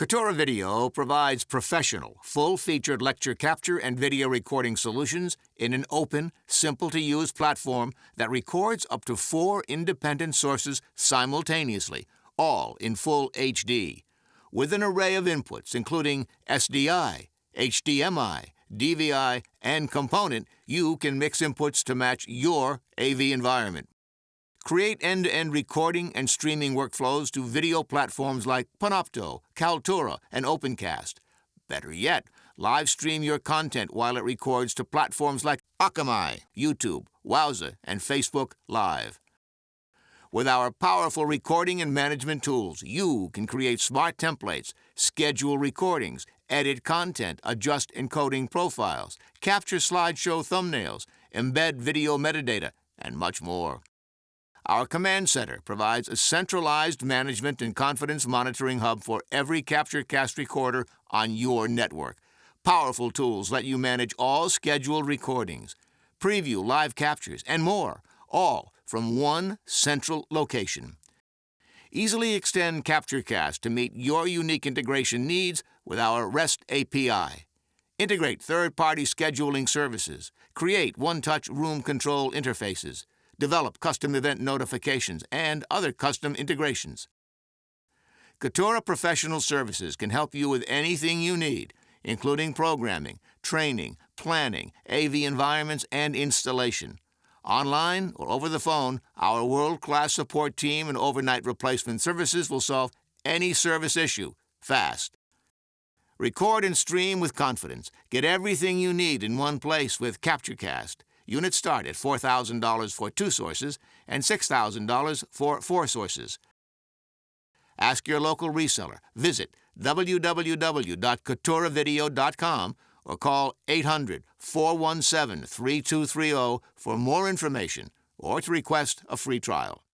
Katura Video provides professional, full-featured lecture capture and video recording solutions in an open, simple-to-use platform that records up to four independent sources simultaneously, all in full HD, with an array of inputs including SDI, HDMI, DVI, and component, you can mix inputs to match your AV environment. Create end-to-end recording and streaming workflows to video platforms like Panopto, Kaltura, and Opencast. Better yet, live stream your content while it records to platforms like Akamai, YouTube, Wowza, and Facebook Live. With our powerful recording and management tools, you can create smart templates, schedule recordings, edit content, adjust encoding profiles, capture slideshow thumbnails, embed video metadata, and much more. Our command center provides a centralized management and confidence monitoring hub for every CaptureCast recorder on your network. Powerful tools let you manage all scheduled recordings, preview live captures, and more, all from one central location. Easily extend CaptureCast to meet your unique integration needs with our REST API. Integrate third-party scheduling services. Create one-touch room control interfaces. Develop custom event notifications and other custom integrations. Katura Professional Services can help you with anything you need, including programming, training, planning, AV environments, and installation. Online or over the phone, our world-class support team and overnight replacement services will solve any service issue fast. Record and stream with confidence. Get everything you need in one place with CaptureCast. Units start at $4,000 for two sources and $6,000 for four sources. Ask your local reseller. Visit www.katuravideo.com or call 800 417 3230 for more information or to request a free trial.